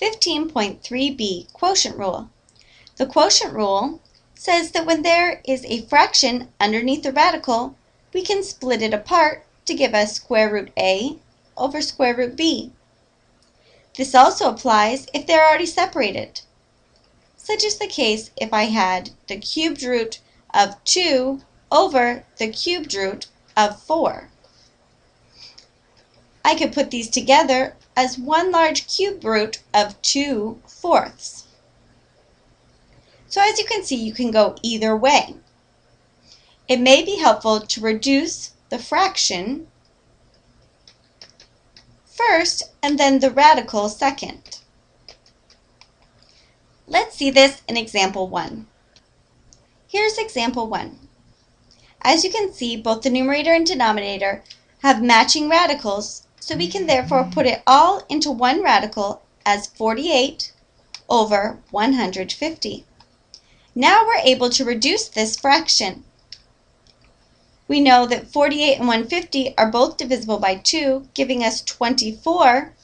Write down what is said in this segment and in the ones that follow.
15.3b Quotient Rule. The quotient rule says that when there is a fraction underneath the radical, we can split it apart to give us square root a over square root b. This also applies if they're already separated. Such is the case if I had the cubed root of 2 over the cubed root of 4. I could put these together as one large cube root of 2 fourths. So as you can see, you can go either way. It may be helpful to reduce the fraction first and then the radical second. Let's see this in example 1. Here's example 1. As you can see, both the numerator and denominator have matching radicals, so we can therefore put it all into one radical as 48 over 150. Now we're able to reduce this fraction. We know that 48 and 150 are both divisible by 2, giving us 24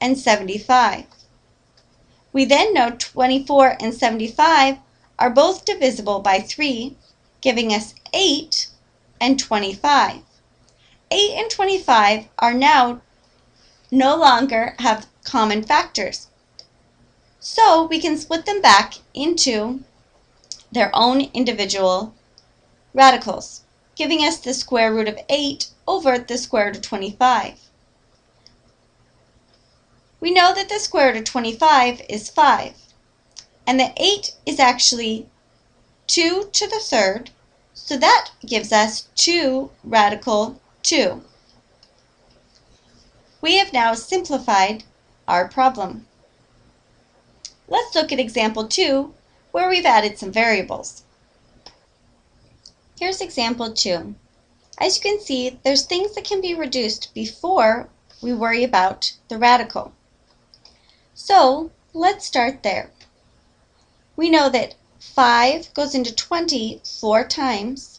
and 75. We then know 24 and 75 are both divisible by 3, giving us 8 and 25. 8 and 25 are now no longer have common factors. So we can split them back into their own individual radicals, giving us the square root of 8 over the square root of 25. We know that the square root of 25 is 5, and that 8 is actually 2 to the third, so that gives us 2 radical 2. We have now simplified our problem. Let's look at example 2, where we've added some variables. Here's example 2. As you can see, there's things that can be reduced before we worry about the radical. So let's start there. We know that 5 goes into 20 four times,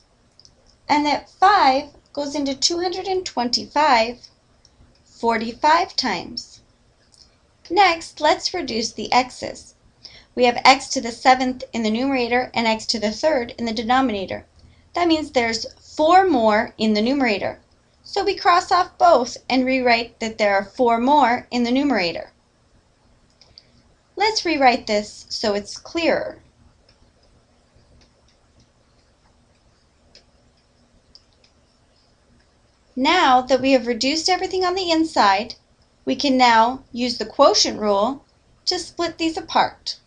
and that 5 goes into 225 45 times. Next, let's reduce the x's. We have x to the seventh in the numerator and x to the third in the denominator. That means there's 4 more in the numerator. So we cross off both and rewrite that there are 4 more in the numerator. Let's rewrite this so it's clearer. Now that we have reduced everything on the inside, we can now use the quotient rule to split these apart.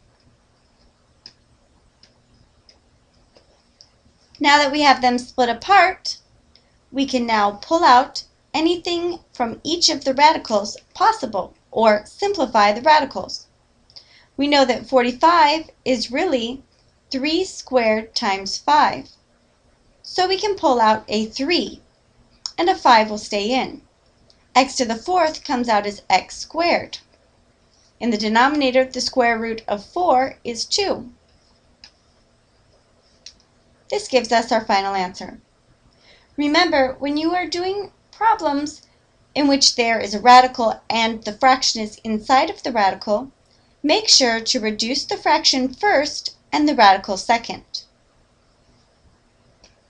Now that we have them split apart, we can now pull out anything from each of the radicals possible, or simplify the radicals we know that 45 is really 3 squared times 5. So we can pull out a 3, and a 5 will stay in. x to the fourth comes out as x squared. In the denominator, the square root of 4 is 2. This gives us our final answer. Remember, when you are doing problems in which there is a radical and the fraction is inside of the radical, Make sure to reduce the fraction first and the radical second.